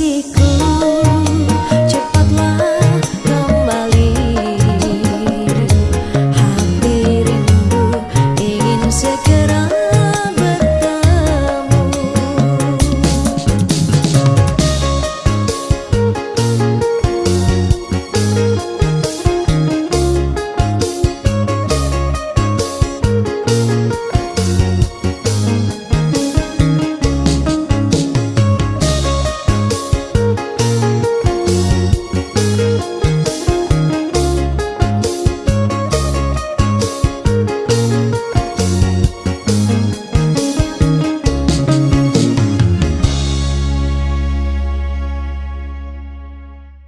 se